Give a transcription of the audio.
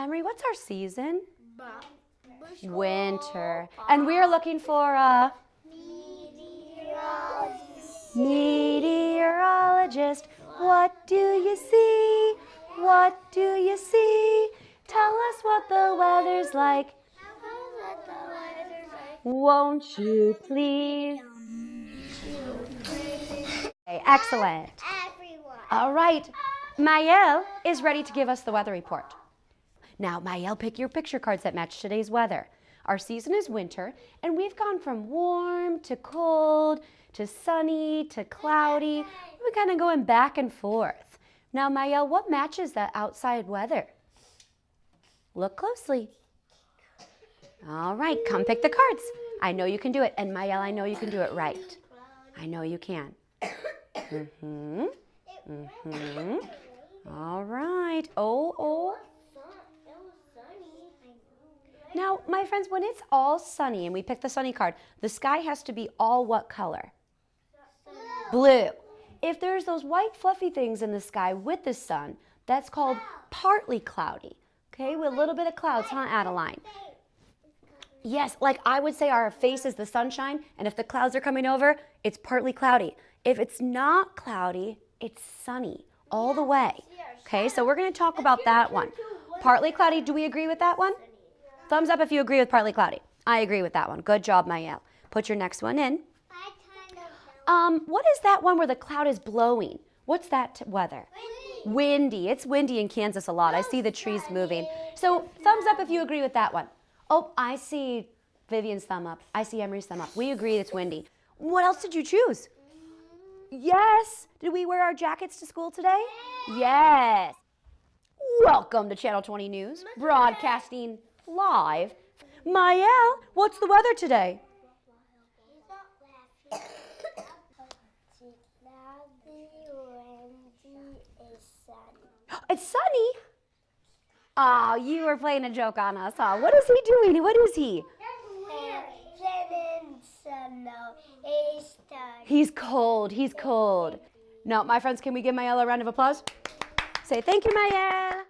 Emery, what's our season? Winter. And we are looking for a meteorologist. What do you see? What do you see? Tell us what the weather's like. Won't you please? Okay, excellent. Everyone. All right. Mayel is ready to give us the weather report. Now, Mayel, pick your picture cards that match today's weather. Our season is winter, and we've gone from warm to cold to sunny to cloudy. We're kind of going back and forth. Now, Mayel, what matches that outside weather? Look closely. All right, come pick the cards. I know you can do it. And Mayel, I know you can do it right. I know you can. Mm-hmm. Mm-hmm. All right. Oh, oh. Now, my friends, when it's all sunny and we pick the sunny card, the sky has to be all what color? Blue. If there's those white fluffy things in the sky with the sun, that's called partly cloudy. Okay, with a little bit of clouds, huh, Adeline? Yes, like I would say our face is the sunshine, and if the clouds are coming over, it's partly cloudy. If it's not cloudy, it's sunny all the way. Okay, so we're going to talk about that one. Partly cloudy, do we agree with that one? Thumbs up if you agree with partly cloudy. I agree with that one. Good job, Mayel. Put your next one in. I kind of Um, what is that one where the cloud is blowing? What's that weather? Windy. It's windy in Kansas a lot. I see the trees moving. So thumbs up if you agree with that one. Oh, I see Vivian's thumb up. I see Emery's thumb up. We agree it's windy. What else did you choose? Yes. Did we wear our jackets to school today? Yes. Welcome to Channel 20 News, broadcasting live. Mayel, what's the weather today? He's not laughing. Cloudy, windy, is sunny. It's sunny. Oh, you were playing a joke on us, huh? What is he doing? What is he? He's cold. He's cold. No, my friends, can we give Mayel a round of applause? Say thank you, Mayel.